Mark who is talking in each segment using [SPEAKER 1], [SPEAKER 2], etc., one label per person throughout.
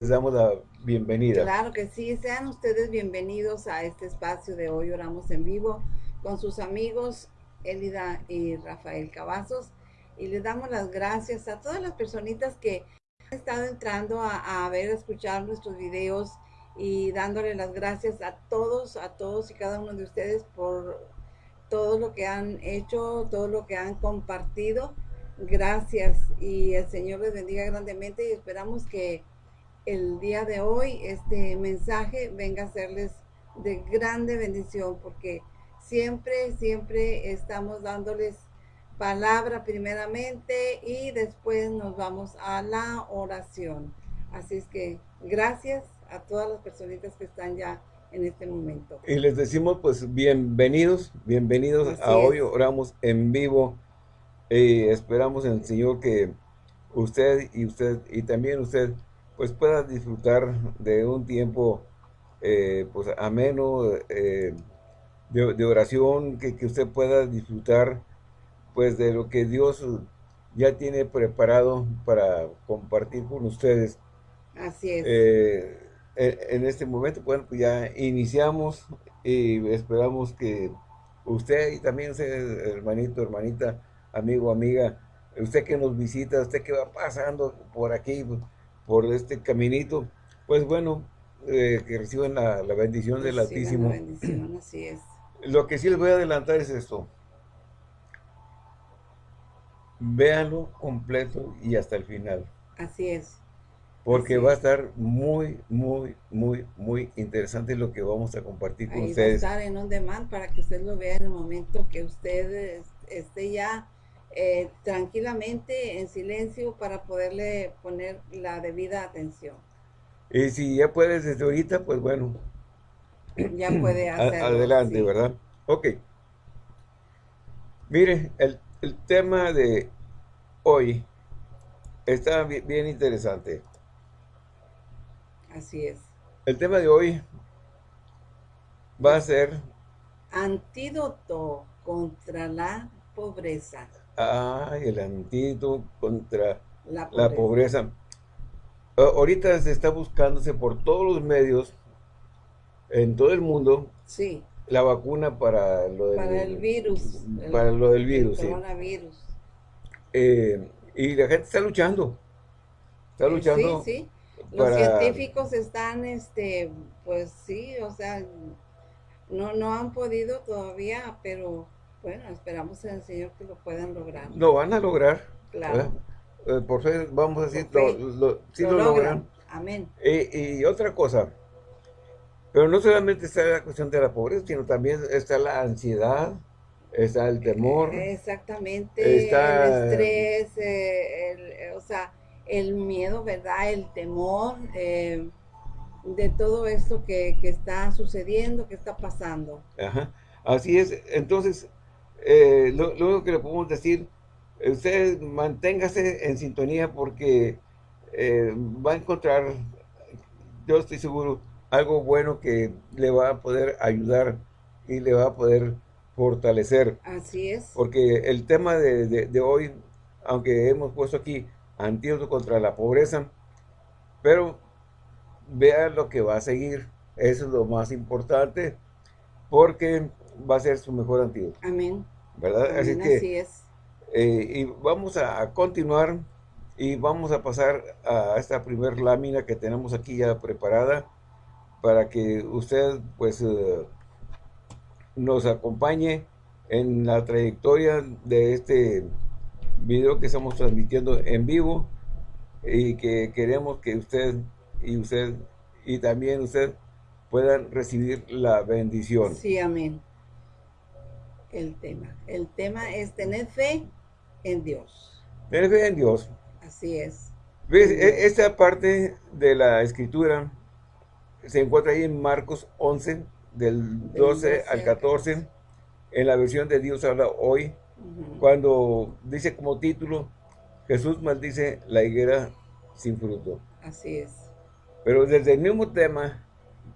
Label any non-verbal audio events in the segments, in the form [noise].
[SPEAKER 1] les damos la bienvenida.
[SPEAKER 2] Claro que sí, sean ustedes bienvenidos a este espacio de hoy Oramos en Vivo con sus amigos Elida y Rafael Cavazos y les damos las gracias a todas las personitas que han estado entrando a, a ver, a escuchar nuestros videos y dándole las gracias a todos, a todos y cada uno de ustedes por todo lo que han hecho, todo lo que han compartido. Gracias y el Señor les bendiga grandemente y esperamos que el día de hoy este mensaje venga a serles de grande bendición porque siempre, siempre estamos dándoles palabra primeramente y después nos vamos a la oración. Así es que gracias a todas las personitas que están ya en este momento.
[SPEAKER 1] Y les decimos pues bienvenidos, bienvenidos a hoy, oramos en vivo y esperamos en el Señor que usted y usted y también usted pues pueda disfrutar de un tiempo eh, pues ameno eh, de, oración, que, que, usted pueda disfrutar pues de lo que Dios ya tiene preparado para compartir con ustedes.
[SPEAKER 2] Así es.
[SPEAKER 1] Eh, en este momento, bueno, pues ya iniciamos y esperamos que usted y también usted, hermanito, hermanita, amigo, amiga, usted que nos visita, usted que va pasando por aquí, por este caminito, pues bueno, eh, que reciban la, bendición del Altísimo.
[SPEAKER 2] La bendición, así es.
[SPEAKER 1] Lo que sí les voy a adelantar es esto. Véanlo completo y hasta el final.
[SPEAKER 2] Así es.
[SPEAKER 1] Porque va a estar muy, muy, muy, muy interesante lo que vamos a compartir con ustedes.
[SPEAKER 2] Va a estar en on demand para que usted lo vea en el momento que usted esté ya eh, tranquilamente, en silencio, para poderle poner la debida atención.
[SPEAKER 1] Y si ya puedes desde ahorita, pues bueno.
[SPEAKER 2] Ya puede hacerlo.
[SPEAKER 1] Adelante, ¿verdad? Ok. Mire, el, tema de hoy está bien, interesante.
[SPEAKER 2] Así es.
[SPEAKER 1] El tema de hoy va a ser...
[SPEAKER 2] Antídoto contra la pobreza.
[SPEAKER 1] Ay, el antídoto contra la pobreza. Ahorita se está buscándose por todos los medios, en todo el mundo,
[SPEAKER 2] sí.
[SPEAKER 1] la vacuna para lo del,
[SPEAKER 2] para el virus.
[SPEAKER 1] Para lo del virus,
[SPEAKER 2] el coronavirus.
[SPEAKER 1] Eh, y la gente está luchando. Está luchando.
[SPEAKER 2] Sí, sí. Los científicos están, este, pues sí, o sea, no, no han podido todavía, pero bueno, esperamos en el Señor que lo puedan lograr.
[SPEAKER 1] Lo van a lograr.
[SPEAKER 2] Claro.
[SPEAKER 1] Eh, por fe, vamos a decir, lo, si lo, logran.
[SPEAKER 2] Amén.
[SPEAKER 1] Y, otra cosa, pero no solamente está la cuestión de la pobreza, sino también está la ansiedad, está el temor.
[SPEAKER 2] Exactamente, está el estrés, eh, el, o sea, el miedo, ¿verdad? El temor eh, de todo esto que, que, está sucediendo, que está pasando.
[SPEAKER 1] Ajá. Así es, entonces, eh, lo, único que le podemos decir, usted manténgase en sintonía porque eh, va a encontrar, yo estoy seguro, algo bueno que le va a poder ayudar y le va a poder fortalecer.
[SPEAKER 2] Así es.
[SPEAKER 1] Porque el tema de, hoy, aunque hemos puesto aquí antídoto contra la pobreza, pero vea lo que va a seguir. Eso es lo más importante, porque va a ser su mejor antídoto.
[SPEAKER 2] Amén.
[SPEAKER 1] ¿Verdad?
[SPEAKER 2] así, que, es.
[SPEAKER 1] Eh, y vamos a continuar y vamos a pasar a esta primer lámina que tenemos aquí ya preparada para que usted pues eh, nos acompañe en la trayectoria de este video que estamos transmitiendo en vivo y que queremos que usted y usted y también usted puedan recibir la bendición.
[SPEAKER 2] Sí, amén el tema. El tema es tener fe en Dios.
[SPEAKER 1] Tener fe en Dios.
[SPEAKER 2] Así es.
[SPEAKER 1] ¿Ves? E, esta parte de la escritura se encuentra ahí en Marcos 11, del 12, al 14, en la versión de Dios habla hoy, cuando dice como título, Jesús maldice la higuera sin fruto.
[SPEAKER 2] Así es.
[SPEAKER 1] Pero desde el mismo tema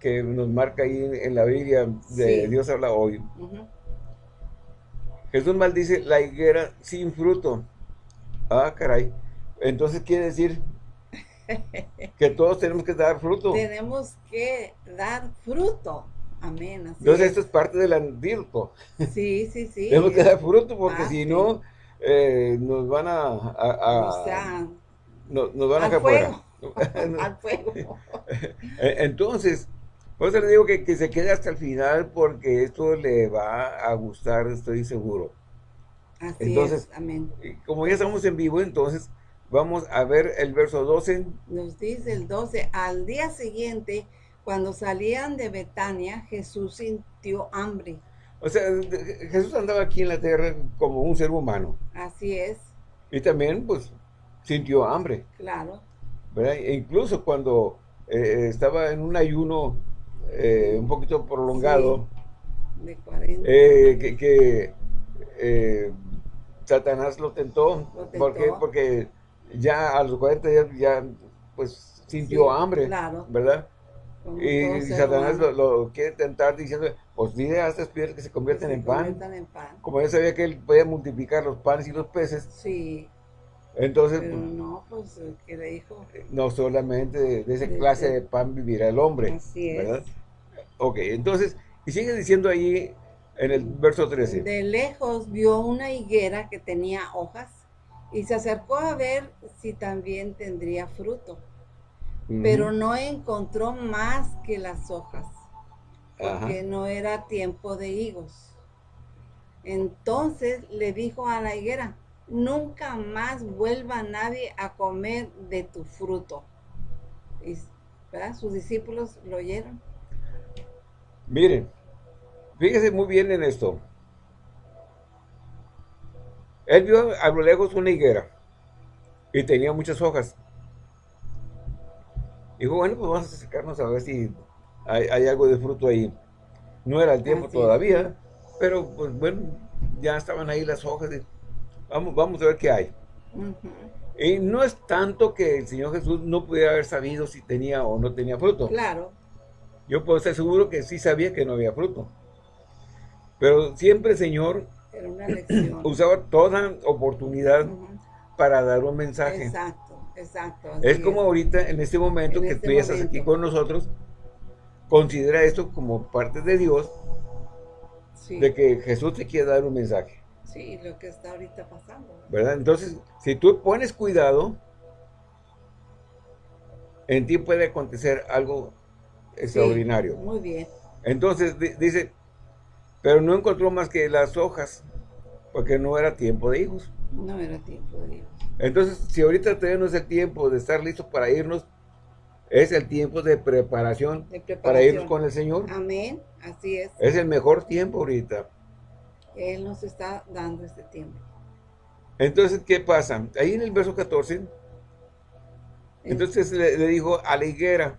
[SPEAKER 1] que nos marca ahí en la Biblia de Dios habla hoy, Jesús maldice la higuera sin fruto. Ah, caray. Entonces quiere decir [laughs] que todos tenemos que dar fruto.
[SPEAKER 2] Tenemos que dar fruto. Amén.
[SPEAKER 1] Entonces esto es parte del antídoto.
[SPEAKER 2] Sí, sí, sí. [laughs]
[SPEAKER 1] tenemos que dar fruto porque si no, eh, nos van a... o sea, nos van a
[SPEAKER 2] fuego. [laughs] al fuego.
[SPEAKER 1] E, entonces, por eso le digo que, que se quede hasta el final porque esto le va a gustar, estoy seguro.
[SPEAKER 2] Así entonces, es, amén.
[SPEAKER 1] Como ya estamos en vivo, entonces vamos a ver el verso 12.
[SPEAKER 2] Nos dice el 12, al día siguiente, cuando salían de Betania, Jesús sintió hambre.
[SPEAKER 1] O sea, Jesús andaba aquí en la tierra como un ser humano.
[SPEAKER 2] Así es.
[SPEAKER 1] Y también, pues, sintió hambre.
[SPEAKER 2] Claro.
[SPEAKER 1] ¿verdad? E incluso cuando eh, estaba en un ayuno eh, un poquito prolongado,
[SPEAKER 2] de 40.
[SPEAKER 1] Eh, que, que Satanás lo tentó, porque porque ya a los 40 días ya pues sintió hambre, ¿verdad? y Satanás lo, quiere tentar diciendo, pues dile a estas piedras que se convierten, en, pan. Como ya sabía que él podía multiplicar los panes y los peces.
[SPEAKER 2] Sí.
[SPEAKER 1] Entonces,
[SPEAKER 2] Pero no, pues, ¿qué le dijo?
[SPEAKER 1] No solamente de, esa clase de pan vivirá el hombre.
[SPEAKER 2] Así es. ¿verdad?
[SPEAKER 1] Ok, entonces, y sigue diciendo ahí en el verso 13.
[SPEAKER 2] De lejos vio una higuera que tenía hojas y se acercó a ver si también tendría fruto. Pero no encontró más que las hojas, porque no era tiempo de higos. Entonces le dijo a la higuera, nunca más vuelva nadie a comer de tu fruto. Y, Sus discípulos lo oyeron.
[SPEAKER 1] Miren, Fíjese muy bien en esto. Él vio a lo lejos una higuera y tenía muchas hojas. Dijo, bueno, pues vamos a acercarnos a ver si hay, algo de fruto ahí. No era el tiempo todavía, pero pues bueno, ya estaban ahí las hojas. Vamos, vamos a ver qué hay. Y no es tanto que el Señor Jesús no pudiera haber sabido si tenía o no tenía fruto.
[SPEAKER 2] Claro.
[SPEAKER 1] Yo puedo estar seguro que sí sabía que no había fruto. Pero siempre el Señor [clears throat] usaba toda oportunidad para dar un mensaje.
[SPEAKER 2] Exacto, exacto.
[SPEAKER 1] Es como ahorita, en este momento que este tú estás aquí con nosotros, considera esto como parte de Dios, de que Jesús te quiere dar un mensaje.
[SPEAKER 2] Sí, lo que está ahorita pasando.
[SPEAKER 1] ¿Verdad? Entonces, si tú pones cuidado, en ti puede acontecer algo extraordinario.
[SPEAKER 2] muy bien.
[SPEAKER 1] Entonces, dice, pero no encontró más que las hojas, porque no era tiempo de hijos.
[SPEAKER 2] No era tiempo de hijos.
[SPEAKER 1] Entonces, si ahorita tenemos el tiempo de estar listos para irnos, es el tiempo de preparación, para irnos con el Señor.
[SPEAKER 2] Amén, así es.
[SPEAKER 1] Es el mejor tiempo ahorita.
[SPEAKER 2] Él nos está dando este tiempo.
[SPEAKER 1] Entonces, ¿qué pasa? Ahí en el verso 14, entonces le, dijo a la higuera,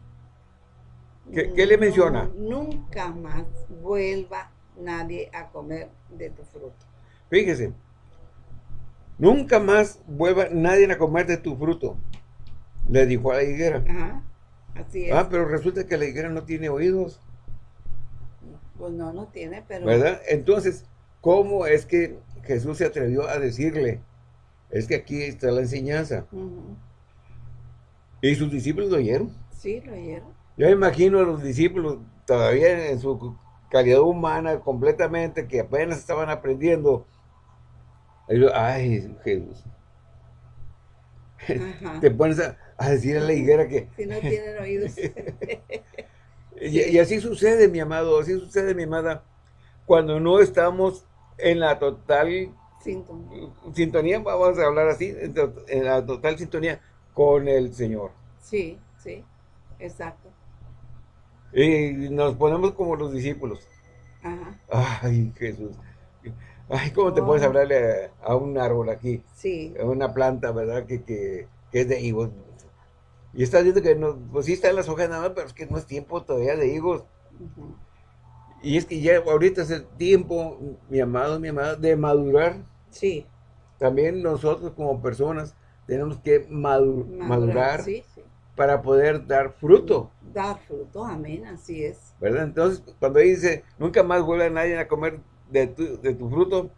[SPEAKER 1] ¿qué, le menciona?
[SPEAKER 2] Nunca más vuelva nadie a comer de tu fruto.
[SPEAKER 1] Fíjese, nunca más vuelva nadie a comer de tu fruto, le dijo a la higuera.
[SPEAKER 2] Ajá, así es.
[SPEAKER 1] Ah, pero resulta que la higuera no tiene oídos.
[SPEAKER 2] Pues no, no tiene, pero...
[SPEAKER 1] ¿Verdad? Entonces, ¿cómo es que Jesús se atrevió a decirle? Es que aquí está la enseñanza. ¿Y sus discípulos lo oyeron?
[SPEAKER 2] Sí, lo oyeron.
[SPEAKER 1] Yo imagino a los discípulos todavía en su calidad humana completamente, que apenas estaban aprendiendo. ay, Jesús. [laughs] Te pones a, decir a la higuera que...
[SPEAKER 2] Si no tienen oídos. [laughs]
[SPEAKER 1] y, así sucede, mi amado, así sucede, mi amada, cuando no estamos en la total
[SPEAKER 2] sintonía,
[SPEAKER 1] sintonía vamos a hablar así, en la total sintonía con el Señor.
[SPEAKER 2] Sí, sí, exacto.
[SPEAKER 1] Y nos ponemos como los discípulos.
[SPEAKER 2] Ajá.
[SPEAKER 1] Ay, Jesús. Ay, ¿cómo te puedes hablarle a, un árbol aquí?
[SPEAKER 2] Sí.
[SPEAKER 1] A una planta, ¿verdad? Que, que, es de higos. Y estás viendo que no, pues sí están las hojas nada más, pero es que no es tiempo todavía de higos. Y es que ya ahorita es el tiempo, mi amado, mi amada, de madurar.
[SPEAKER 2] Sí.
[SPEAKER 1] También nosotros como personas tenemos que madurar, sí, sí para poder dar fruto.
[SPEAKER 2] Dar fruto, amén, así es.
[SPEAKER 1] ¿Verdad? Entonces, cuando dice, nunca más vuelve a nadie a comer de tu, de tu fruto,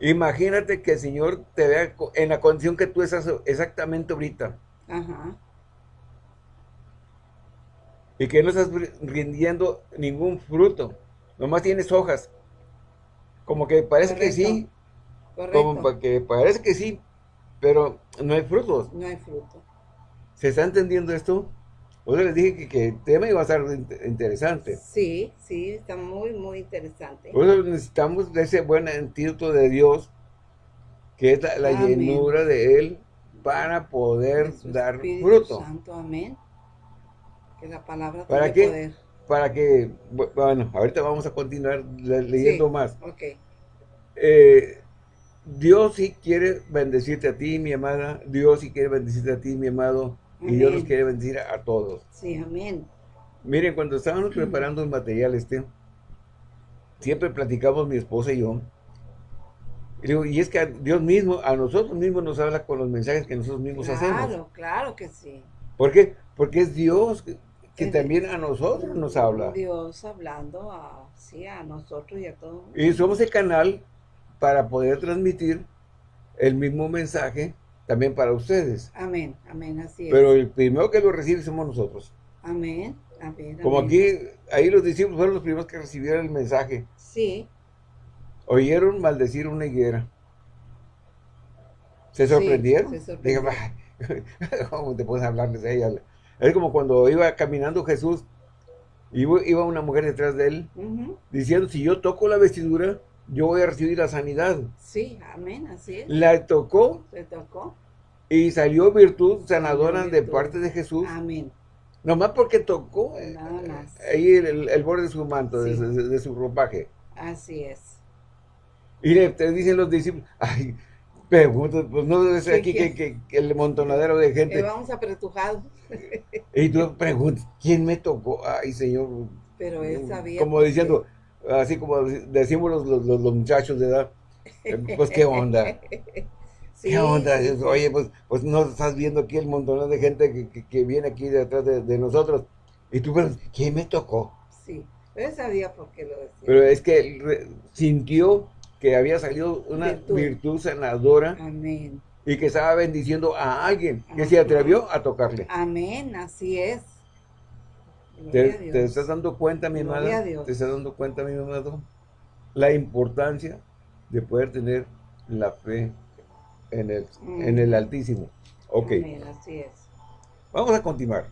[SPEAKER 1] imagínate que el Señor te vea en la condición que tú estás exactamente ahorita.
[SPEAKER 2] Ajá.
[SPEAKER 1] Y que no estás rindiendo ningún fruto. Nomás tienes hojas. Como que parece que sí. Como que parece que sí, pero no hay frutos.
[SPEAKER 2] No hay fruto.
[SPEAKER 1] ¿Se está entendiendo esto? O les dije que, el tema iba a ser interesante.
[SPEAKER 2] Sí, sí, está muy, muy interesante.
[SPEAKER 1] Por eso necesitamos de ese buen antídoto de Dios, que es la, llenura de Él, para poder dar fruto.
[SPEAKER 2] Santo, amén. Que la palabra
[SPEAKER 1] ¿Para tiene poder. Para que, bueno, ahorita vamos a continuar leyendo más.
[SPEAKER 2] Ok.
[SPEAKER 1] Eh, Dios sí quiere bendecirte a ti, mi amada. Dios sí quiere bendecirte a ti, mi amado. Y Dios nos quiere bendecir a, todos.
[SPEAKER 2] Sí, amén.
[SPEAKER 1] Miren, cuando estábamos [clears throat] preparando el material este, siempre platicamos mi esposa y yo. Y, digo, y es que Dios mismo, a nosotros mismos nos habla con los mensajes que nosotros mismos hacemos.
[SPEAKER 2] Claro, claro que sí.
[SPEAKER 1] ¿Por qué? Porque es Dios que, también a nosotros nos habla.
[SPEAKER 2] Dios hablando a, sí, a nosotros y a todos.
[SPEAKER 1] Y somos el canal para poder transmitir el mismo mensaje también para ustedes.
[SPEAKER 2] Amén, amén, así es.
[SPEAKER 1] Pero el primero que lo recibe somos nosotros.
[SPEAKER 2] Amén, amén.
[SPEAKER 1] Como aquí, ahí los discípulos fueron los primeros que recibieron el mensaje.
[SPEAKER 2] Sí.
[SPEAKER 1] Oyeron maldecir una higuera. ¿Se sorprendieron? se sorprendieron. [laughs] ¿cómo te puedes hablarles a ella? Es como cuando iba caminando Jesús, iba, iba una mujer detrás de él, diciendo, si yo toco la vestidura, yo voy a recibir la sanidad.
[SPEAKER 2] Sí, amén, así es.
[SPEAKER 1] La tocó.
[SPEAKER 2] Se tocó.
[SPEAKER 1] Y salió virtud sanadora de parte de Jesús.
[SPEAKER 2] Amén.
[SPEAKER 1] Nomás porque tocó eh, ahí el, borde de su manto, de, su ropaje.
[SPEAKER 2] Así es.
[SPEAKER 1] Y le, te dicen los discípulos, ay, pregunto, pues no debe ser aquí que, el montonadero de gente. Que
[SPEAKER 2] vamos apretujados.
[SPEAKER 1] y tú preguntas, ¿quién me tocó? Ay, Señor.
[SPEAKER 2] Pero él sabía.
[SPEAKER 1] Como diciendo, así como decimos los, los, muchachos de edad, eh, pues qué onda. [laughs] ¿Qué onda? Oye, pues, pues no estás viendo aquí el montón de gente que, viene aquí detrás de, nosotros. Y tú, pero, ¿quién me tocó?
[SPEAKER 2] Sí, pero sabía por qué lo decía.
[SPEAKER 1] Pero es que sintió que había salido una virtud, sanadora.
[SPEAKER 2] Amén.
[SPEAKER 1] Y que estaba bendiciendo a alguien que se atrevió a tocarle.
[SPEAKER 2] Amén, así es.
[SPEAKER 1] ¿Te, estás dando cuenta, mi amado? ¿Te estás dando cuenta, mi amado? La importancia de poder tener la fe en el, en el Altísimo. Ok.
[SPEAKER 2] así es.
[SPEAKER 1] Vamos a continuar.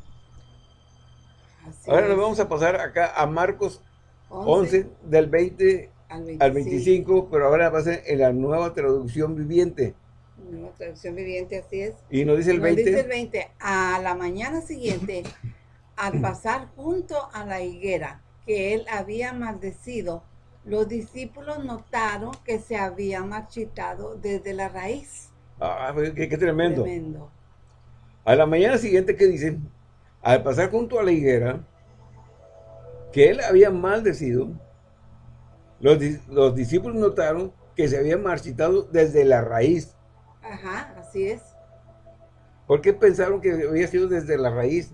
[SPEAKER 1] Ahora nos vamos a pasar acá a Marcos 11, del 20 al 25. pero ahora va a ser en la nueva traducción viviente.
[SPEAKER 2] Nueva traducción viviente, así es.
[SPEAKER 1] Y nos dice el 20.
[SPEAKER 2] dice el 20. A la mañana siguiente al pasar junto a la higuera que él había maldecido, los discípulos notaron que se había marchitado desde la raíz.
[SPEAKER 1] Ah, qué, tremendo. A la mañana siguiente que dicen, al pasar junto a la higuera, que él había maldecido, los, los discípulos notaron que se había marchitado desde la raíz.
[SPEAKER 2] Ajá, así es.
[SPEAKER 1] ¿Por qué pensaron que había sido desde la raíz?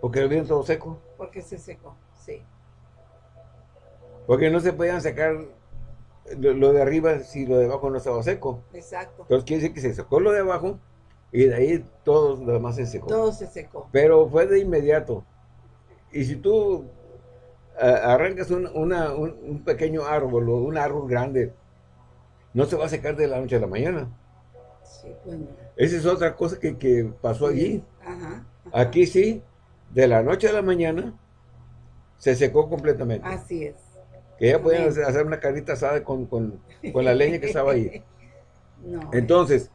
[SPEAKER 1] ¿Porque lo vieron todo seco?
[SPEAKER 2] Porque se secó, sí.
[SPEAKER 1] Porque no se podían sacar lo, de arriba si lo de abajo no estaba seco.
[SPEAKER 2] Exacto.
[SPEAKER 1] Entonces quiere decir que se secó lo de abajo y de ahí todo lo demás se secó.
[SPEAKER 2] Todo se secó.
[SPEAKER 1] Pero fue de inmediato. Y si tú arrancas un, un, pequeño árbol o un árbol grande, no se va a secar de la noche a la mañana.
[SPEAKER 2] Sí, bueno.
[SPEAKER 1] Esa es otra cosa que, que pasó allí. Ajá, Aquí sí, de la noche a la mañana se secó completamente.
[SPEAKER 2] Así es.
[SPEAKER 1] Que ya podían hacer una carita asada con, la leña que estaba ahí. [laughs] Entonces,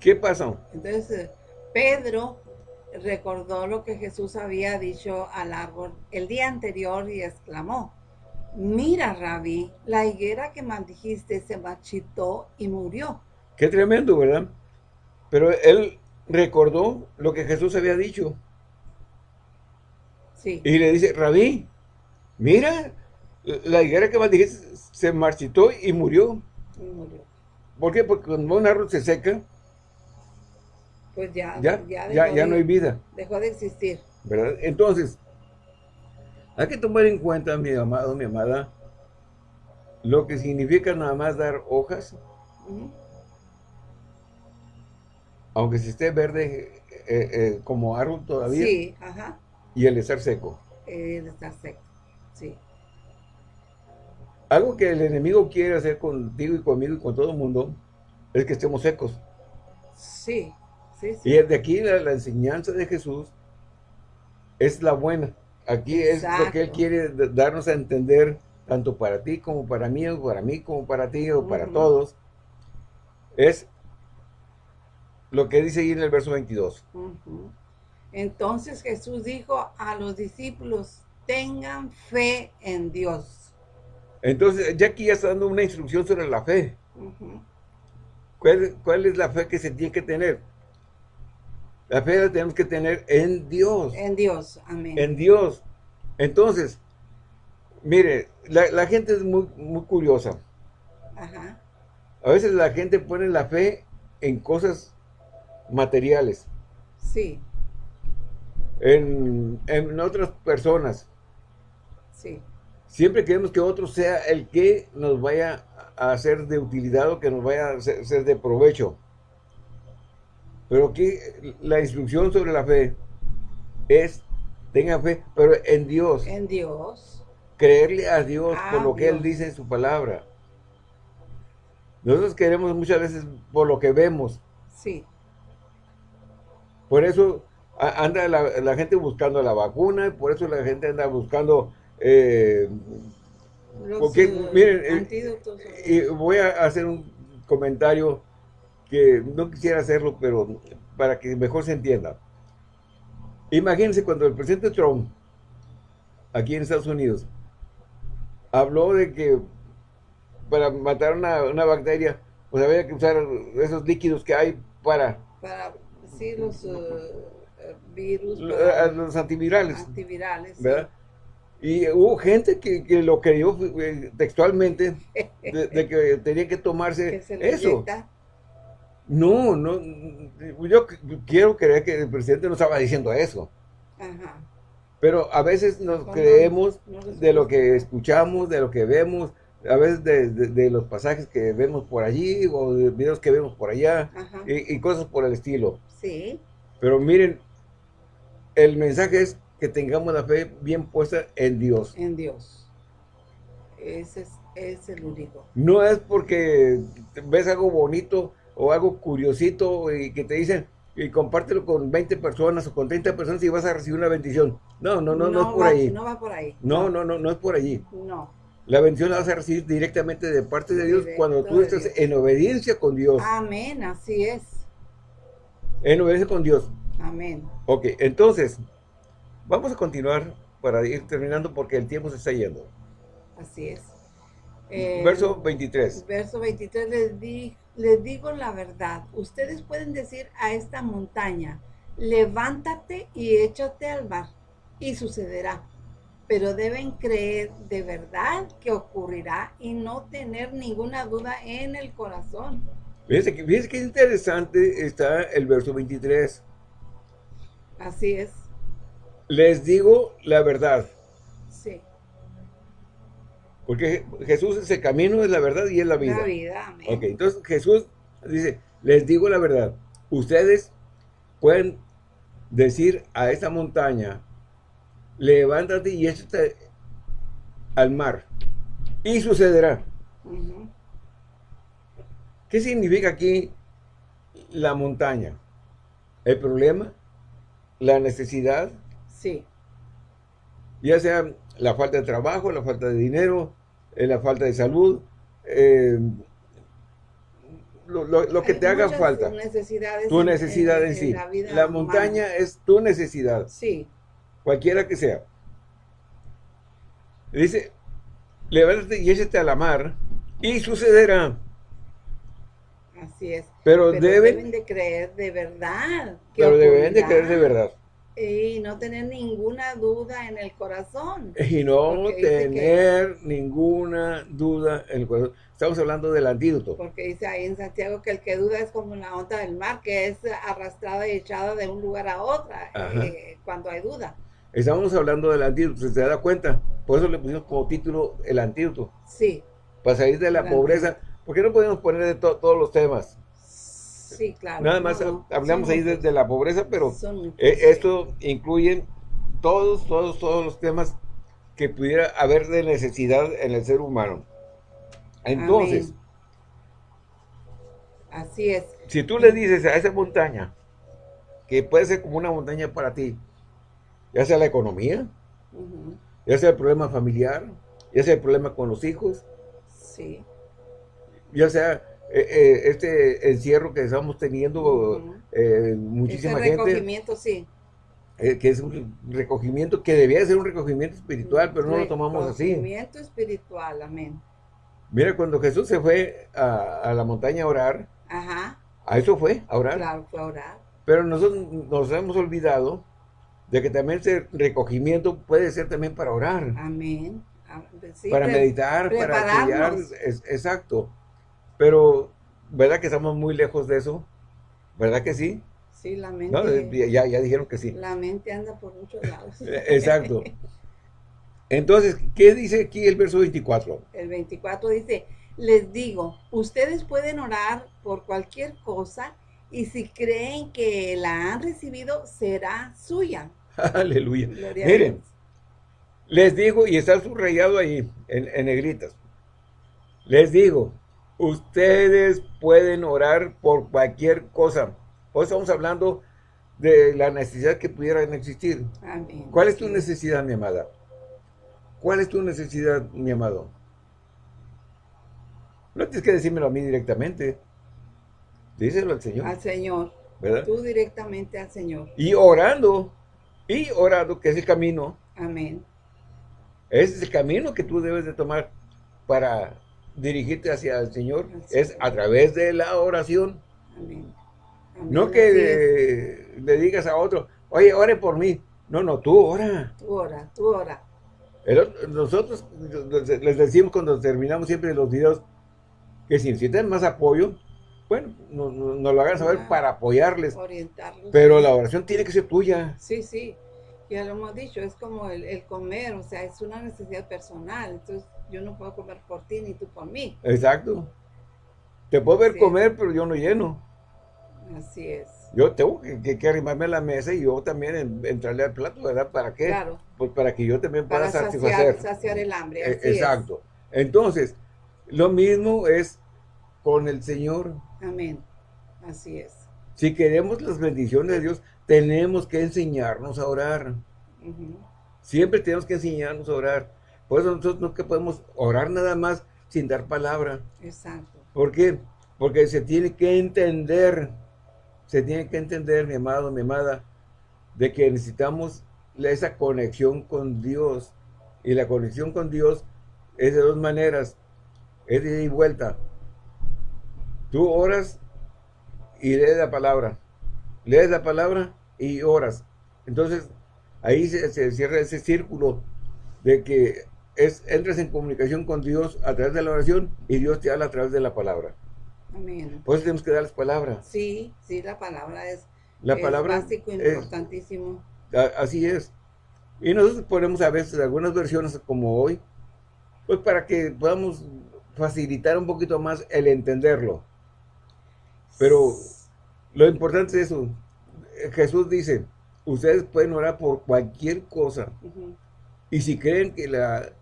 [SPEAKER 1] ¿qué pasó?
[SPEAKER 2] Entonces, Pedro recordó lo que Jesús había dicho al árbol el día anterior y exclamó, mira, Rabí, la higuera que maldijiste se marchitó y murió.
[SPEAKER 1] Qué tremendo, ¿verdad? Pero él recordó lo que Jesús había dicho. Y le dice, Rabí, mira, la higuera que dijiste se marchitó y murió. ¿Por qué? Porque cuando un árbol se seca,
[SPEAKER 2] pues ya,
[SPEAKER 1] ya, ya, no hay vida.
[SPEAKER 2] Dejó de existir.
[SPEAKER 1] ¿Verdad? Entonces, hay que tomar en cuenta, mi amado, mi amada, lo que significa nada más dar hojas, aunque se esté verde eh, eh, como árbol todavía.
[SPEAKER 2] Sí, ajá
[SPEAKER 1] y el estar seco.
[SPEAKER 2] El estar seco, sí.
[SPEAKER 1] Algo que el enemigo quiere hacer contigo y conmigo y con todo el mundo es que estemos secos.
[SPEAKER 2] Sí, sí,
[SPEAKER 1] sí. Y de aquí la, enseñanza de Jesús es la buena. Aquí es lo que Él quiere darnos a entender, tanto para ti como para mí, o para mí como para ti, o para todos. Es lo que dice ahí en el verso 22.
[SPEAKER 2] Entonces Jesús dijo a los discípulos, tengan fe en Dios.
[SPEAKER 1] Entonces, ya aquí ya está dando una instrucción sobre la fe. ¿Cuál, es la fe que se tiene que tener? La fe la tenemos que tener en Dios.
[SPEAKER 2] En Dios, amén.
[SPEAKER 1] En Dios. Entonces, mire, la, gente es muy, muy curiosa. Ajá. A veces la gente pone la fe en cosas materiales.
[SPEAKER 2] Sí.
[SPEAKER 1] En, en otras personas.
[SPEAKER 2] Sí.
[SPEAKER 1] Siempre queremos que otro sea el que nos vaya a hacer de utilidad o que nos vaya a ser de provecho. Pero aquí la instrucción sobre la fe es, tenga fe, pero en Dios.
[SPEAKER 2] En Dios.
[SPEAKER 1] Creerle a Dios por lo que Él dice en su palabra. Nosotros queremos muchas veces por lo que vemos.
[SPEAKER 2] Sí.
[SPEAKER 1] Por eso anda la, la gente buscando la vacuna, por eso la gente anda buscando eh, porque, eh, miren, eh, y voy a hacer un comentario que no quisiera hacerlo, pero para que mejor se entienda. Imagínense cuando el presidente Trump, aquí en Estados Unidos, habló de que para matar una, bacteria, pues había que usar esos líquidos que hay para...
[SPEAKER 2] Para, sí, los virus.
[SPEAKER 1] los antivirales. Antivirales. ¿Verdad? Y hubo gente que, lo creyó eh, textualmente, de, [laughs] que tenía que tomarse eso. No, no, yo quiero creer que el presidente no estaba diciendo eso. Pero a veces nos creemos de lo que escuchamos, de lo que vemos, a veces de, los pasajes que vemos por allí o de videos que vemos por allá y, y, cosas por el estilo.
[SPEAKER 2] Sí.
[SPEAKER 1] Pero miren, el mensaje es que tengamos la fe bien puesta en Dios.
[SPEAKER 2] En Dios. Ese es, el único.
[SPEAKER 1] No es porque ves algo bonito o algo curiosito y que te dicen y compártelo con 20 personas o con 30 personas y vas a recibir una bendición. No, no, no, no, es por ahí.
[SPEAKER 2] No va por ahí.
[SPEAKER 1] No, no, no, no es por allí.
[SPEAKER 2] No.
[SPEAKER 1] La bendición la vas a recibir directamente de parte de Dios cuando tú estás en obediencia con Dios.
[SPEAKER 2] Amén, así es.
[SPEAKER 1] En obediencia con Dios.
[SPEAKER 2] Amén.
[SPEAKER 1] Ok, entonces, Vamos a continuar para ir terminando porque el tiempo se está yendo.
[SPEAKER 2] Así es.
[SPEAKER 1] verso 23.
[SPEAKER 2] Eh, verso 23 les, di, les digo la verdad. Ustedes pueden decir a esta montaña, levántate y échate al mar y sucederá. Pero deben creer de verdad que ocurrirá y no tener ninguna duda en el corazón.
[SPEAKER 1] Fíjense que, fíjense que interesante está el verso 23.
[SPEAKER 2] Así es.
[SPEAKER 1] Les digo la verdad. Porque Jesús es el camino, es la verdad y es la vida.
[SPEAKER 2] La vida, amén.
[SPEAKER 1] Ok, entonces Jesús dice, les digo la verdad. Ustedes pueden decir a esta montaña, levántate y échate al mar. Y sucederá. ¿Qué significa aquí la montaña? ¿El problema? ¿La necesidad?
[SPEAKER 2] Sí.
[SPEAKER 1] Ya sea la falta de trabajo, la falta de dinero, eh, la falta de salud, eh, lo, que te haga falta. tu necesidad en, sí. La, montaña es tu necesidad.
[SPEAKER 2] Sí.
[SPEAKER 1] Cualquiera que sea. Dice, levántate y échate a la mar y sucederá.
[SPEAKER 2] Así es.
[SPEAKER 1] Pero, deben,
[SPEAKER 2] de creer de verdad.
[SPEAKER 1] pero deben de creer de verdad.
[SPEAKER 2] Y no tener ninguna duda en el corazón.
[SPEAKER 1] Y no tener ninguna duda en el corazón. Estamos hablando del antídoto.
[SPEAKER 2] Porque dice ahí en Santiago que el que duda es como la onda del mar, que es arrastrada y echada de un lugar a otro eh, cuando hay duda.
[SPEAKER 1] Estamos hablando del antídoto, ¿se da cuenta? Por eso le pusimos como título el antídoto.
[SPEAKER 2] Sí.
[SPEAKER 1] Para salir de la pobreza. ¿Por qué no podemos poner de todos los temas?
[SPEAKER 2] Sí, claro.
[SPEAKER 1] Nada más hablamos ahí de, la pobreza, pero eh, esto incluye todos, todos, todos los temas que pudiera haber de necesidad en el ser humano. Entonces,
[SPEAKER 2] así es.
[SPEAKER 1] Si tú le dices a esa montaña, que puede ser como una montaña para ti, ya sea la economía, ya sea el problema familiar, ya sea el problema con los hijos,
[SPEAKER 2] sí.
[SPEAKER 1] ya sea eh, eh, este encierro que estamos teniendo, eh, muchísima Ese
[SPEAKER 2] recogimiento, sí.
[SPEAKER 1] que es un recogimiento que debía ser un recogimiento espiritual, pero no lo tomamos así.
[SPEAKER 2] Recogimiento espiritual, amén.
[SPEAKER 1] Mira, cuando Jesús se fue a, la montaña a orar,
[SPEAKER 2] Ajá.
[SPEAKER 1] a eso fue, a orar.
[SPEAKER 2] Claro, fue a orar.
[SPEAKER 1] Pero nosotros nos hemos olvidado de que también ese recogimiento puede ser también para orar.
[SPEAKER 2] Amén.
[SPEAKER 1] para meditar, para estudiar. exacto. Pero, ¿verdad que estamos muy lejos de eso? ¿Verdad que sí?
[SPEAKER 2] Sí, la mente.
[SPEAKER 1] ya, ya dijeron que sí.
[SPEAKER 2] La mente anda por muchos lados. [laughs]
[SPEAKER 1] exacto. Entonces, ¿qué dice aquí el verso 24?
[SPEAKER 2] El 24 dice, les digo, ustedes pueden orar por cualquier cosa y si creen que la han recibido, será suya. [laughs]
[SPEAKER 1] Aleluya. Miren, les digo, y está subrayado ahí en, en negritas, les digo, ustedes pueden orar por cualquier cosa. Hoy estamos hablando de la necesidad que pudiera existir.
[SPEAKER 2] Amén.
[SPEAKER 1] ¿Cuál es tu necesidad, mi amada? ¿Cuál es tu necesidad, mi amado? No tienes que decírmelo a mí directamente. Díselo al Señor.
[SPEAKER 2] Al Señor. ¿Verdad? Tú directamente al Señor.
[SPEAKER 1] Y orando. Y orando, que es el camino.
[SPEAKER 2] Amén.
[SPEAKER 1] Ese es el camino que tú debes de tomar para dirigirte hacia el Señor. es a través de la oración.
[SPEAKER 2] Amén.
[SPEAKER 1] No que le digas a otro, oye, ore por mí. No, no, tú ora.
[SPEAKER 2] Tú ora, tú ora
[SPEAKER 1] nosotros les decimos cuando terminamos siempre los videos que si necesitan más apoyo, bueno, nos, lo hagan saber para apoyarles.
[SPEAKER 2] Orientarlos.
[SPEAKER 1] Pero la oración tiene que ser tuya.
[SPEAKER 2] Sí, sí, ya lo hemos dicho, es como el, comer, o sea, es una necesidad personal. Entonces, yo no puedo comer por ti ni tú por mí.
[SPEAKER 1] Exacto. Te puedo ver comer, pero yo no lleno.
[SPEAKER 2] Así es.
[SPEAKER 1] Yo tengo que, arrimarme a la mesa y yo también entrarle al plato, ¿verdad? ¿Para qué?
[SPEAKER 2] Claro.
[SPEAKER 1] Pues para que yo también pueda
[SPEAKER 2] para
[SPEAKER 1] satisfacer.
[SPEAKER 2] Saciar, el hambre.
[SPEAKER 1] E, exacto. Entonces, lo mismo es con el Señor.
[SPEAKER 2] Amén. Así es.
[SPEAKER 1] Si queremos las bendiciones de Dios, tenemos que enseñarnos a orar. Siempre tenemos que enseñarnos a orar. Por eso nosotros no que podemos orar nada más sin dar palabra.
[SPEAKER 2] Exacto.
[SPEAKER 1] ¿Por qué? Porque se tiene que entender se tiene que entender, mi amado, mi amada, de que necesitamos esa conexión con Dios. Y la conexión con Dios es de dos maneras. Es de ida y vuelta. Tú oras y lees la palabra. Lees la palabra y oras. Entonces, ahí se, cierra ese círculo de que es, entras en comunicación con Dios a través de la oración y Dios te habla a través de la palabra.
[SPEAKER 2] Amén.
[SPEAKER 1] Pues tenemos que dar las palabras.
[SPEAKER 2] Sí, sí, la palabra es,
[SPEAKER 1] la palabra
[SPEAKER 2] básico, importantísimo.
[SPEAKER 1] así es. Y nosotros ponemos a veces algunas versiones como hoy, pues para que podamos facilitar un poquito más el entenderlo. Pero lo importante es eso. Jesús dice, ustedes pueden orar por cualquier cosa. Y si creen que la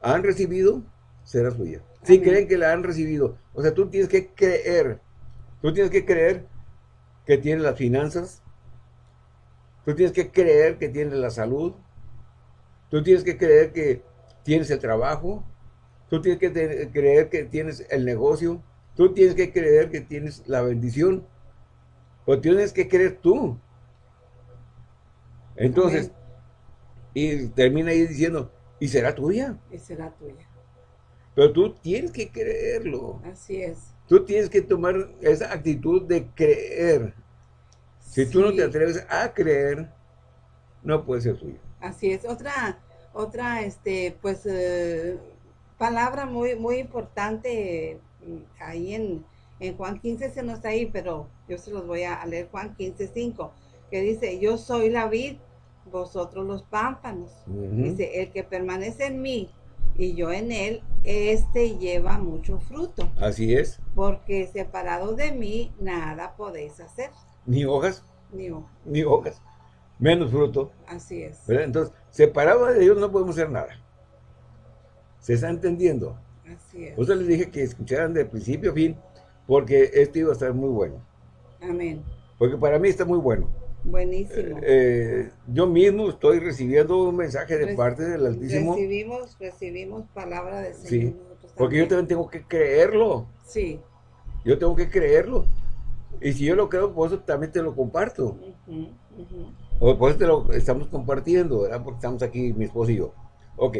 [SPEAKER 1] han recibido, será suya. Si creen que la han recibido. O sea, tú tienes que creer. Tú tienes que creer que tienes las finanzas. Tú tienes que creer que tienes la salud. Tú tienes que creer que tienes el trabajo. Tú tienes que creer que tienes el negocio. Tú tienes que creer que tienes la bendición. O tienes que creer tú. Entonces, y termina ahí diciendo, y será tuya.
[SPEAKER 2] Y será tuya.
[SPEAKER 1] Pero tú tienes que creerlo.
[SPEAKER 2] Así es.
[SPEAKER 1] Tú tienes que tomar esa actitud de creer. Si tú no te atreves a creer, no puede ser tuyo.
[SPEAKER 2] Así es. Otra, otra, este, pues, eh, palabra muy, muy importante mm, ahí en, en Juan 15 se nos está ahí, pero yo se los voy a leer Juan 15, 5, que dice, yo soy la vid, vosotros los pámpanos. Dice, el que permanece en mí y yo en él, este lleva mucho fruto.
[SPEAKER 1] Así es.
[SPEAKER 2] Porque separado de mí, nada podéis hacer.
[SPEAKER 1] Ni hojas.
[SPEAKER 2] Ni hojas.
[SPEAKER 1] Ni hojas. menos fruto.
[SPEAKER 2] Así es.
[SPEAKER 1] Entonces, separado de Dios no podemos hacer nada. ¿Se está entendiendo?
[SPEAKER 2] Así es.
[SPEAKER 1] Usted les dije que escucharan de principio a fin, porque esto iba a estar muy bueno.
[SPEAKER 2] Amén.
[SPEAKER 1] Porque para mí está muy bueno.
[SPEAKER 2] Buenísimo.
[SPEAKER 1] Eh, eh, yo mismo estoy recibiendo un mensaje de parte del Altísimo.
[SPEAKER 2] Recibimos, recibimos palabra de Señor.
[SPEAKER 1] Sí, porque yo también tengo que creerlo.
[SPEAKER 2] Sí.
[SPEAKER 1] Yo tengo que creerlo. Y si yo lo creo, por eso también te lo comparto. O por eso te lo estamos compartiendo, ¿verdad? Porque estamos aquí, mi esposo y yo. Ok.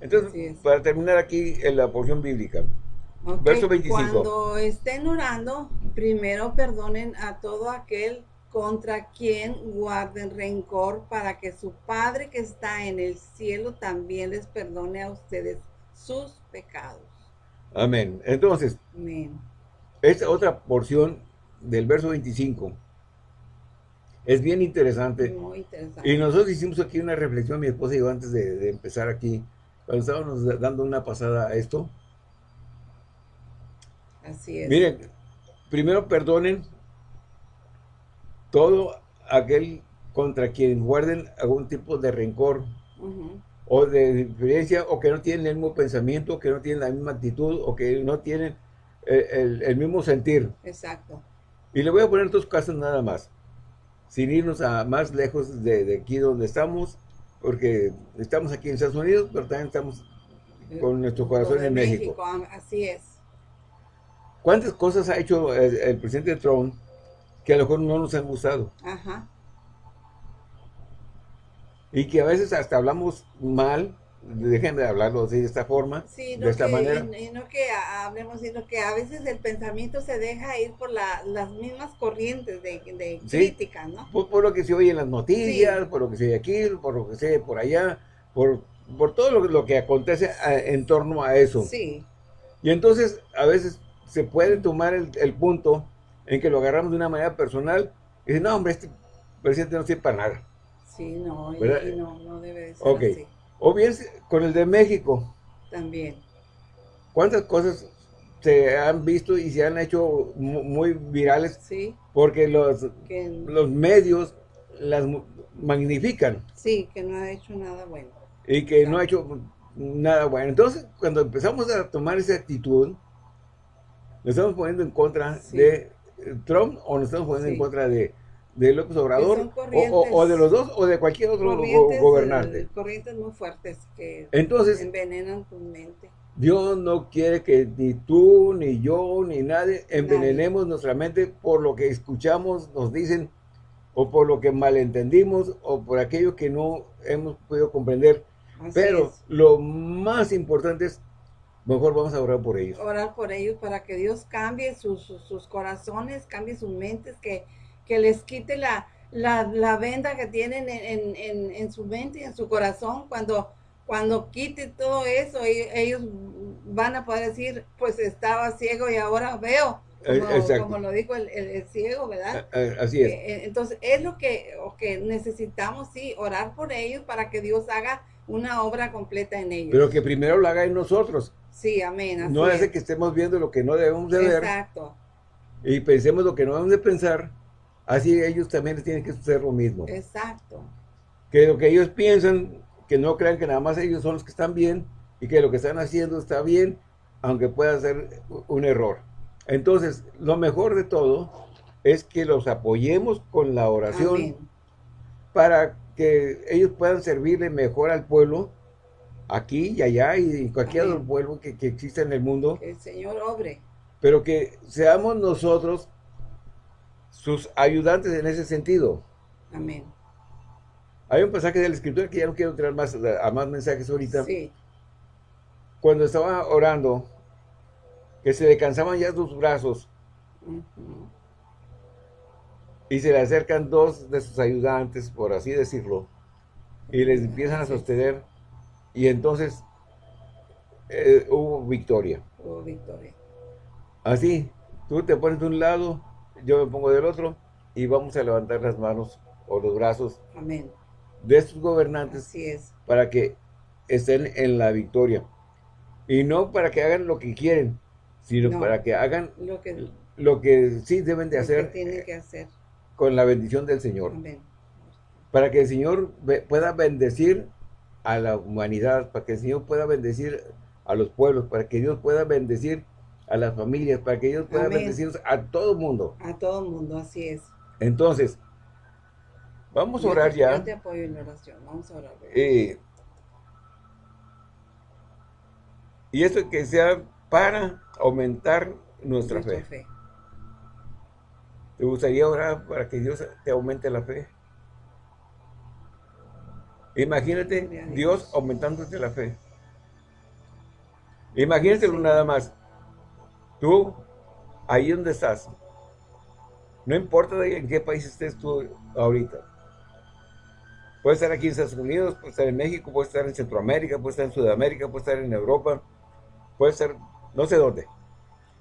[SPEAKER 1] Entonces, para terminar aquí en la porción bíblica. Verso 25.
[SPEAKER 2] Cuando estén orando, primero perdonen a todo aquel contra quien guarden rencor para que su Padre que está en el cielo también les perdone a ustedes sus pecados.
[SPEAKER 1] Amén. Entonces,
[SPEAKER 2] Amén.
[SPEAKER 1] esta otra porción del verso 25 es bien interesante.
[SPEAKER 2] Muy interesante.
[SPEAKER 1] Y nosotros hicimos aquí una reflexión, mi esposa y yo, antes de, empezar aquí, cuando estábamos dando una pasada a esto.
[SPEAKER 2] Así es.
[SPEAKER 1] Miren, primero perdonen todo aquel contra quien guarden algún tipo de rencor o de diferencia o que no tienen el mismo pensamiento, que no tienen la misma actitud o que no tienen eh, el, mismo sentir.
[SPEAKER 2] Exacto.
[SPEAKER 1] Y le voy a poner dos casos nada más, sin irnos a más lejos de, aquí donde estamos, porque estamos aquí en Estados Unidos, pero también estamos con nuestro corazón en México.
[SPEAKER 2] Así es.
[SPEAKER 1] ¿Cuántas cosas ha hecho el, el presidente Trump que a lo mejor no nos han gustado.
[SPEAKER 2] Ajá.
[SPEAKER 1] Y que a veces hasta hablamos mal, déjenme hablarlo así de esta forma,
[SPEAKER 2] sí,
[SPEAKER 1] de esta manera.
[SPEAKER 2] Y, no que hablemos, sino que a veces el pensamiento se deja ir por las mismas corrientes de, de crítica, ¿no?
[SPEAKER 1] Por, lo que se oye en las noticias, por lo que se oye aquí, por lo que se oye por allá, por, por todo lo, lo que acontece en torno a eso.
[SPEAKER 2] Sí.
[SPEAKER 1] Y entonces a veces se puede tomar el, el punto en que lo agarramos de una manera personal y dice, no, hombre, este presidente no sirve para nada.
[SPEAKER 2] Sí, no, y, no, no debe ser así.
[SPEAKER 1] O bien con el de México.
[SPEAKER 2] También.
[SPEAKER 1] ¿Cuántas cosas se han visto y se han hecho muy virales?
[SPEAKER 2] Sí.
[SPEAKER 1] Porque los, los medios las magnifican.
[SPEAKER 2] Sí, que no ha hecho nada bueno.
[SPEAKER 1] Y que no ha hecho nada bueno. Entonces, cuando empezamos a tomar esa actitud, nos estamos poniendo en contra de Trump o nos estamos poniendo en contra de, de López Obrador o, de los dos o de cualquier otro gobernante.
[SPEAKER 2] Corrientes muy fuertes que
[SPEAKER 1] Entonces,
[SPEAKER 2] envenenan tu mente.
[SPEAKER 1] Dios no quiere que ni tú, ni yo, ni nadie envenenemos nuestra mente por lo que escuchamos, nos dicen, o por lo que malentendimos, o por aquello que no hemos podido comprender. Pero lo más importante es Mejor vamos a orar por ellos.
[SPEAKER 2] Orar por ellos para que Dios cambie sus, sus, corazones, cambie sus mentes, que, que les quite la, la, venda que tienen en, en, en, su mente y en su corazón. Cuando, cuando quite todo eso, ellos van a poder decir, pues estaba ciego y ahora veo. Como, lo dijo el, el, ciego, ¿verdad?
[SPEAKER 1] Así es.
[SPEAKER 2] Eh, entonces, es lo que, lo que necesitamos, sí, orar por ellos para que Dios haga una obra completa en ellos.
[SPEAKER 1] Pero que primero lo haga en nosotros.
[SPEAKER 2] Sí, amén.
[SPEAKER 1] no hace que estemos viendo lo que no debemos de ver.
[SPEAKER 2] Exacto.
[SPEAKER 1] Y pensemos lo que no debemos de pensar. Así ellos también tienen que hacer lo mismo.
[SPEAKER 2] Exacto.
[SPEAKER 1] Que lo que ellos piensan, que no crean que nada más ellos son los que están bien y que lo que están haciendo está bien, aunque pueda ser un error. Entonces, lo mejor de todo es que los apoyemos con la oración para que ellos puedan servirle mejor al pueblo aquí y allá y cualquier otro pueblo que, que exista en el mundo.
[SPEAKER 2] Que el Señor obre.
[SPEAKER 1] Pero que seamos nosotros sus ayudantes en ese sentido.
[SPEAKER 2] Amén.
[SPEAKER 1] Hay un pasaje de la Escritura que ya no quiero entrar más a más mensajes ahorita.
[SPEAKER 2] Sí.
[SPEAKER 1] Cuando estaba orando, que se le cansaban ya sus brazos. Y se le acercan dos de sus ayudantes, por así decirlo, y les empiezan a sostener y entonces eh, hubo victoria.
[SPEAKER 2] Hubo victoria.
[SPEAKER 1] Así, tú te pones de un lado, yo me pongo del otro y vamos a levantar las manos o los brazos
[SPEAKER 2] Amén.
[SPEAKER 1] de estos gobernantes
[SPEAKER 2] Así es.
[SPEAKER 1] para que estén en la victoria. Y no para que hagan lo que quieren, sino para que hagan
[SPEAKER 2] lo que,
[SPEAKER 1] lo que sí deben de hacer,
[SPEAKER 2] que tienen que hacer
[SPEAKER 1] con la bendición del Señor.
[SPEAKER 2] Amén.
[SPEAKER 1] para que el Señor pueda bendecir a la humanidad, para que el Señor pueda bendecir a los pueblos, para que Dios pueda bendecir a las familias, para que Dios pueda bendecir a todo el mundo.
[SPEAKER 2] A todo el mundo, así es.
[SPEAKER 1] Entonces, vamos a orar ya.
[SPEAKER 2] Yo te apoyo en la oración, vamos a orar.
[SPEAKER 1] Eh, y esto que sea para aumentar nuestra, fe. ¿Te gustaría orar para que Dios te aumente la fe? Imagínate Dios aumentándote la fe. Imagínatelo nada más. Tú, ahí donde estás, no importa en qué país estés tú ahorita. Puede estar aquí en Estados Unidos, puede estar en México, puede estar en Centroamérica, puede estar en Sudamérica, puede estar en Europa, puede estar no sé dónde.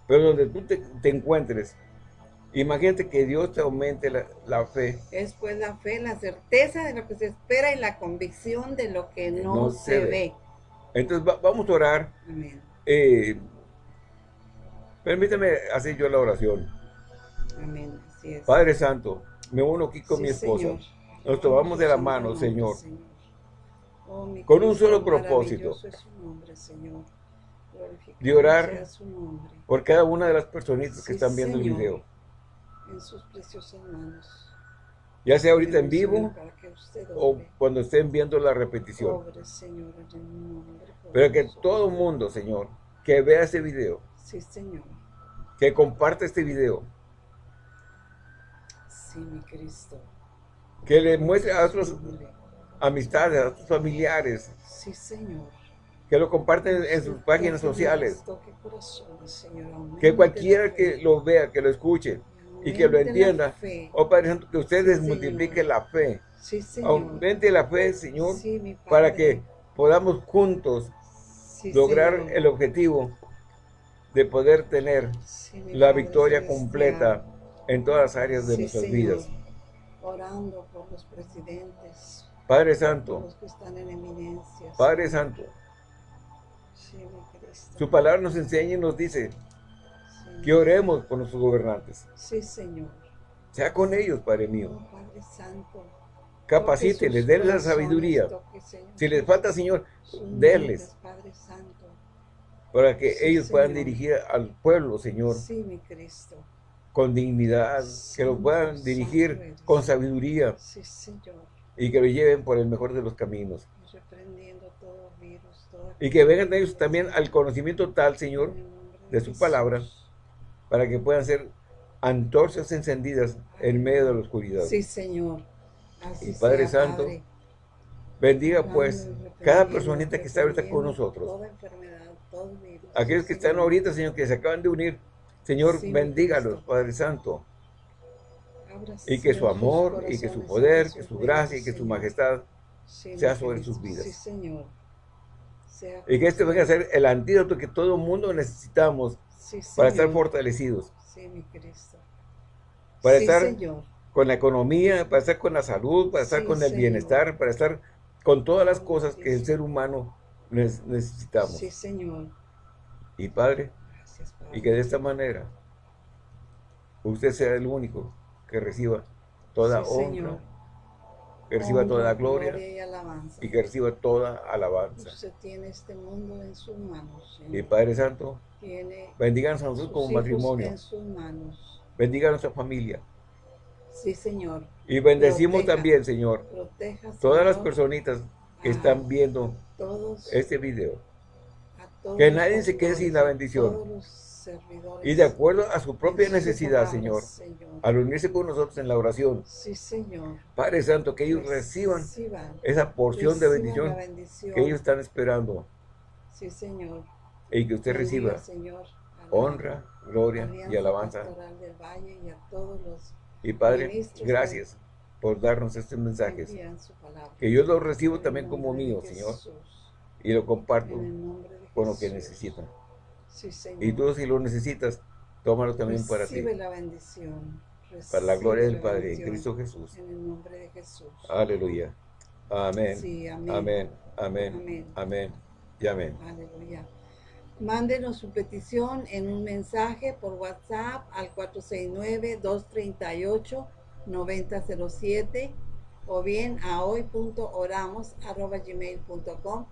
[SPEAKER 1] Pero donde tú te, encuentres, imagínate que Dios te aumente la, fe.
[SPEAKER 2] Es pues la fe, la certeza de lo que se espera y la convicción de lo que no, se, ve.
[SPEAKER 1] Entonces vamos a orar. Amén. Eh, Permítame hacer yo la oración.
[SPEAKER 2] Amén.
[SPEAKER 1] Padre Santo, me uno aquí con mi esposa. Nos tomamos de la mano, Señor. Oh, con un solo propósito. de orar por cada una de las personitas que están viendo el video.
[SPEAKER 2] En sus preciosas manos.
[SPEAKER 1] Ya sea ahorita en vivo o cuando estén viendo la repetición. Pero que todo el mundo, Señor, que vea ese video,
[SPEAKER 2] Sí, Señor.
[SPEAKER 1] Que comparte este video.
[SPEAKER 2] Sí, mi Cristo.
[SPEAKER 1] Que le muestre a otros amistades, a otros familiares.
[SPEAKER 2] Sí, Señor.
[SPEAKER 1] Que lo comparten en sus páginas sociales. Que cualquiera que lo vea, que lo escuche y que lo entienda. Oh Padre Santo, que ustedes multipliquen la fe.
[SPEAKER 2] Sí, Señor.
[SPEAKER 1] Aumente la fe, Señor, para que podamos juntos lograr el objetivo de poder tener la victoria completa en todas las áreas de nuestras vidas.
[SPEAKER 2] Orando por los presidentes.
[SPEAKER 1] Padre Santo.
[SPEAKER 2] los que están en eminencia.
[SPEAKER 1] Padre Santo. Su palabra nos enseña y nos dice que oremos por nuestros gobernantes.
[SPEAKER 2] Sí, Señor.
[SPEAKER 1] Sea con ellos, Padre mío.
[SPEAKER 2] Oh, Padre Santo.
[SPEAKER 1] Capacíteles, denles la sabiduría. si les falta, Señor, denles.
[SPEAKER 2] Padre Santo
[SPEAKER 1] para que ellos puedan dirigir al pueblo, Señor.
[SPEAKER 2] Sí, mi Cristo.
[SPEAKER 1] Con dignidad, que lo puedan dirigir con sabiduría.
[SPEAKER 2] Sí, Señor.
[SPEAKER 1] Y que lo lleven por el mejor de los caminos.
[SPEAKER 2] Todo virus,
[SPEAKER 1] y que vengan ellos también al conocimiento tal, Señor, de su palabra, para que puedan ser antorchas encendidas en medio de la oscuridad.
[SPEAKER 2] Sí, Señor.
[SPEAKER 1] y Padre Santo, bendiga pues cada personita que está ahorita con nosotros.
[SPEAKER 2] Toda enfermedad
[SPEAKER 1] Aquellos que están ahorita, Señor, que se acaban de unir, Señor, bendígalos, Padre Santo. Y que su amor, y que su poder, que su gracia, y que su majestad sea sobre sus vidas. Y que este venga a ser el antídoto que todo mundo necesitamos para estar fortalecidos. Para estar con la economía, para estar con la salud, para estar con el bienestar, para estar con todas las cosas que el ser humano necesitamos.
[SPEAKER 2] Sí, Señor.
[SPEAKER 1] Y Padre, y que de esta manera usted sea el único que reciba toda honra, que reciba toda gloria, y, que reciba toda alabanza.
[SPEAKER 2] Usted tiene este mundo en sus manos.
[SPEAKER 1] Y Padre Santo, bendiganos a nosotros como matrimonio.
[SPEAKER 2] En sus manos.
[SPEAKER 1] Bendiga a nuestra familia.
[SPEAKER 2] Sí, Señor.
[SPEAKER 1] Y bendecimos también, Señor, todas las personitas que están viendo este video. Que nadie se quede sin la bendición. Y de acuerdo a su propia necesidad, Señor, al unirse con nosotros en la oración. Padre Santo, que ellos reciban, esa porción de bendición, que ellos están esperando.
[SPEAKER 2] Señor.
[SPEAKER 1] Y que usted reciba honra, gloria y alabanza. Y Padre, gracias por darnos estos mensajes. Que yo los recibo también como mío, Señor. Y lo comparto con lo que necesitan. Y tú si lo necesitas, tómalo también para ti.
[SPEAKER 2] la bendición.
[SPEAKER 1] para la gloria del Padre, en Cristo Jesús.
[SPEAKER 2] En el nombre de Jesús.
[SPEAKER 1] Aleluya. Amén. amén. Amén. Amén. Y amén.
[SPEAKER 2] Aleluya. Mándenos su petición en un mensaje por WhatsApp al 469 238 9007 o bien a hoy.oramos.gmail.com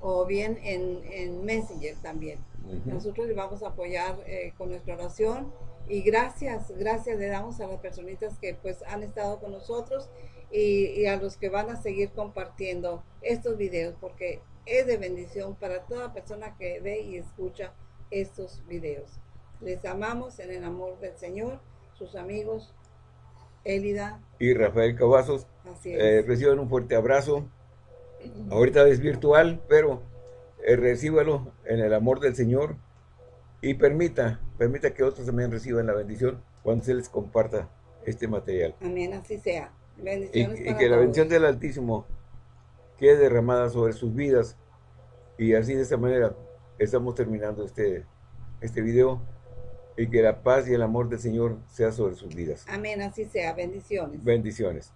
[SPEAKER 2] o bien en, en Messenger también. Nosotros le vamos a apoyar eh, con nuestra oración y gracias, gracias le damos a las personitas que pues han estado con nosotros y, y, a los que van a seguir compartiendo estos videos porque es de bendición para toda persona que ve y escucha estos videos. Les amamos en el amor del Señor, sus amigos Elida
[SPEAKER 1] y Rafael Cavazos. Eh, reciban un fuerte abrazo. Ahorita es virtual, pero recíbalo en el amor del Señor y permita, permita que otros también reciban la bendición cuando se les comparta este material.
[SPEAKER 2] Amén, así sea.
[SPEAKER 1] Bendiciones y, que la bendición del Altísimo quede derramada sobre sus vidas y así de esta manera estamos terminando este, este video y que la paz y el amor del Señor sea sobre sus vidas.
[SPEAKER 2] Amén, así sea. Bendiciones.
[SPEAKER 1] Bendiciones.